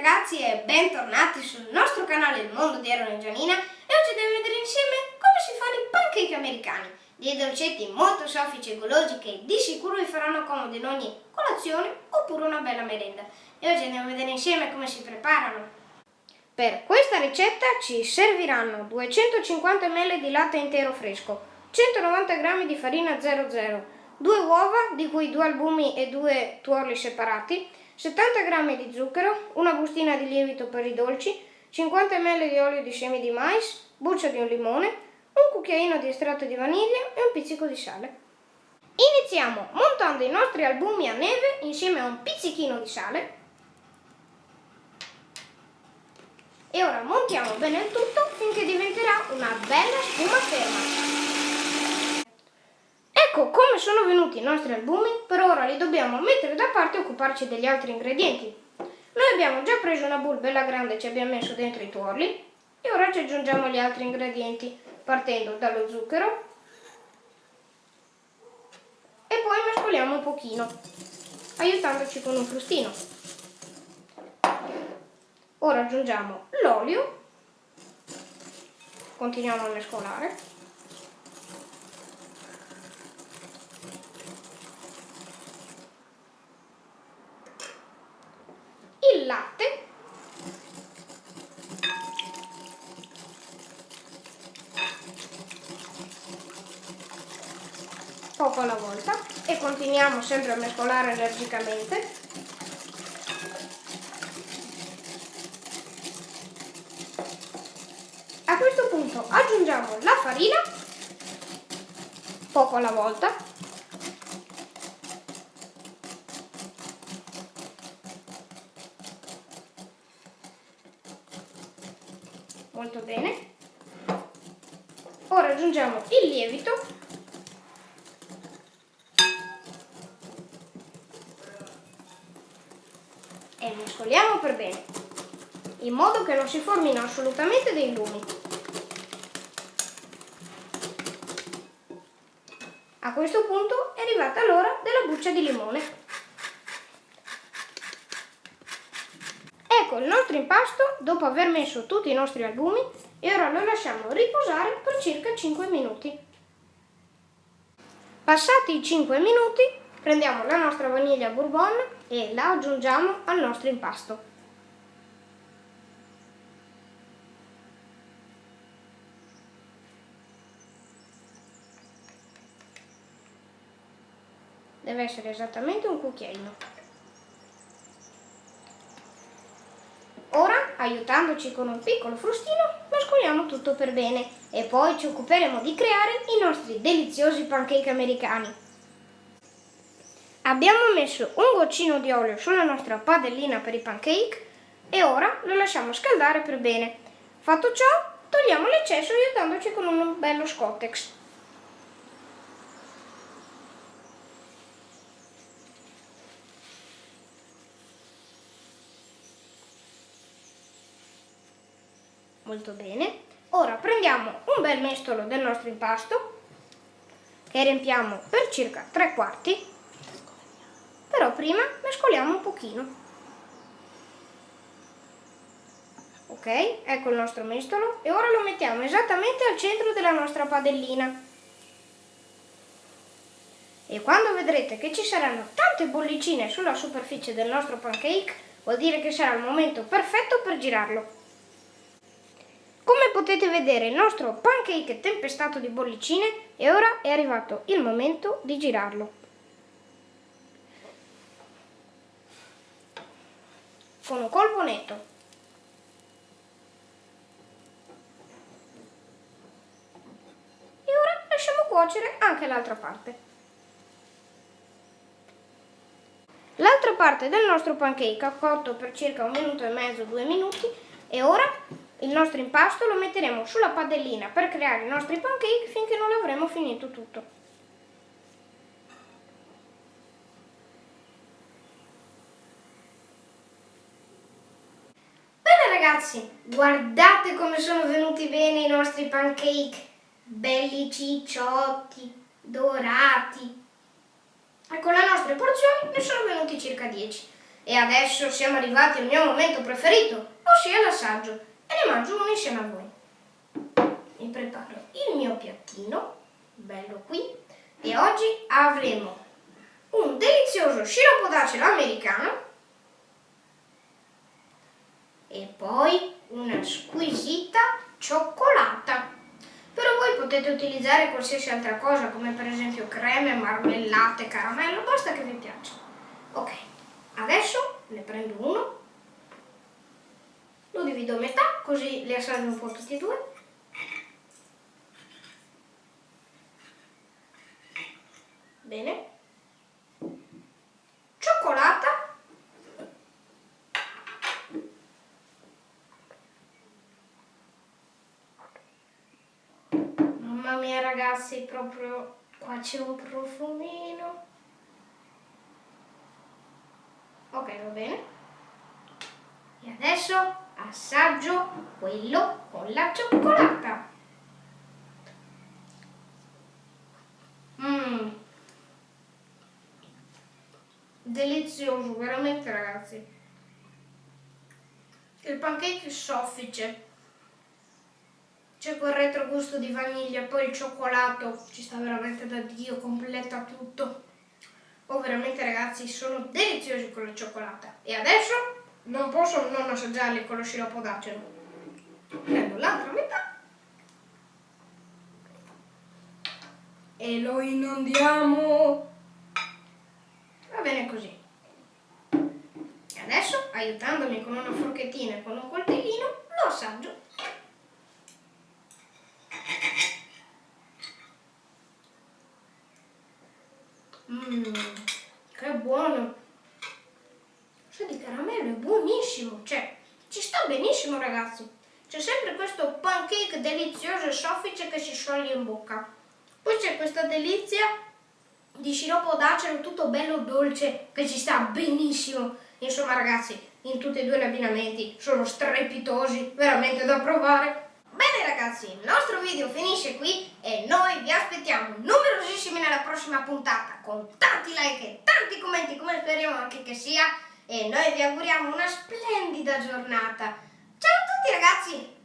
ragazzi e bentornati sul nostro canale Il Mondo di Aaron e Gianina e oggi andiamo a vedere insieme come si fanno i pancake americani, dei dolcetti molto soffici e golosi che di sicuro vi faranno comodo in ogni colazione oppure una bella merenda. E oggi andiamo a vedere insieme come si preparano. Per questa ricetta ci serviranno 250 ml di latte intero fresco, 190 g di farina 00, 2 uova di cui 2 albumi e 2 tuorli separati, 70 g di zucchero, una bustina di lievito per i dolci, 50 ml di olio di semi di mais, buccia di un limone, un cucchiaino di estratto di vaniglia e un pizzico di sale. Iniziamo montando i nostri albumi a neve insieme a un pizzichino di sale. E ora montiamo bene il tutto finché diventerà una bella spuma ferma. Ecco come sono venuti i nostri albumi, per ora li dobbiamo mettere da parte e occuparci degli altri ingredienti. Noi abbiamo già preso una bowl bella grande e ci abbiamo messo dentro i tuorli e ora ci aggiungiamo gli altri ingredienti partendo dallo zucchero e poi mescoliamo un pochino aiutandoci con un frustino. Ora aggiungiamo l'olio, continuiamo a mescolare il latte. Poco alla volta. E continuiamo sempre a mescolare energicamente. A questo punto aggiungiamo la farina poco alla volta molto bene. Ora aggiungiamo il lievito. E mescoliamo per bene, in modo che non si formino assolutamente dei lumi. A questo punto è arrivata l'ora della buccia di limone. Ecco il nostro impasto dopo aver messo tutti i nostri albumi e ora lo lasciamo riposare per circa 5 minuti. Passati i 5 minuti prendiamo la nostra vaniglia bourbon e la aggiungiamo al nostro impasto. Deve essere esattamente un cucchiaino. Aiutandoci con un piccolo frustino, mescoliamo tutto per bene e poi ci occuperemo di creare i nostri deliziosi pancake americani. Abbiamo messo un goccino di olio sulla nostra padellina per i pancake e ora lo lasciamo scaldare per bene. Fatto ciò, togliamo l'eccesso aiutandoci con un bello scottex. Molto bene. Ora prendiamo un bel mestolo del nostro impasto che riempiamo per circa tre quarti, però prima mescoliamo un pochino. Ok, ecco il nostro mestolo e ora lo mettiamo esattamente al centro della nostra padellina. E quando vedrete che ci saranno tante bollicine sulla superficie del nostro pancake, vuol dire che sarà il momento perfetto per girarlo. Come potete vedere il nostro pancake è tempestato di bollicine e ora è arrivato il momento di girarlo. Con un colpo netto. E ora lasciamo cuocere anche l'altra parte. L'altra parte del nostro pancake ha cotto per circa un minuto e mezzo, due minuti e ora il nostro impasto lo metteremo sulla padellina per creare i nostri pancake finché non avremo finito tutto. Bene ragazzi, guardate come sono venuti bene i nostri pancake, belli cicciotti, dorati. E con le nostre porzioni ne sono venuti circa 10. E adesso siamo arrivati al mio momento preferito, ossia l'assaggio, e ne mangio insieme a voi. Mi preparo il mio piattino, bello qui, e oggi avremo un delizioso sciroppo d'acero americano e poi una squisita cioccolata. Però voi potete utilizzare qualsiasi altra cosa, come per esempio creme, marmellate, caramello, basta che vi piaccia. Ok, adesso ne prendo uno, divido a metà, così li assaggio un po' tutti e due. Bene. Cioccolata Mamma mia ragazzi, proprio qua c'è un profumino. Ok, va bene. E adesso assaggio quello con la cioccolata. Mmm. Delizioso, veramente ragazzi. Il pancake soffice c'è quel retrogusto di vaniglia, poi il cioccolato ci sta veramente da Dio, completa tutto. Oh, veramente ragazzi, sono deliziosi con la cioccolata. E adesso non posso non assaggiarli con lo sciroppo d'acero. Prendo l'altra metà e lo inondiamo. Va bene così. E adesso, aiutandomi con una forchettina e con un coltellino, lo assaggio. Mmm, che buono! Sa di caramello è buonissimo, cioè ci sta benissimo ragazzi. C'è sempre questo pancake delizioso e soffice che si scioglie in bocca. Poi c'è questa delizia di sciroppo d'acero tutto bello dolce che ci sta benissimo. Insomma ragazzi, in tutti e due gli abbinamenti sono strepitosi, veramente da provare. Bene ragazzi, il nostro video finisce qui e noi vi aspettiamo numerosissimi nella prossima puntata con tanti like e tanti commenti come speriamo anche che sia e noi vi auguriamo una splendida giornata. Ciao a tutti ragazzi!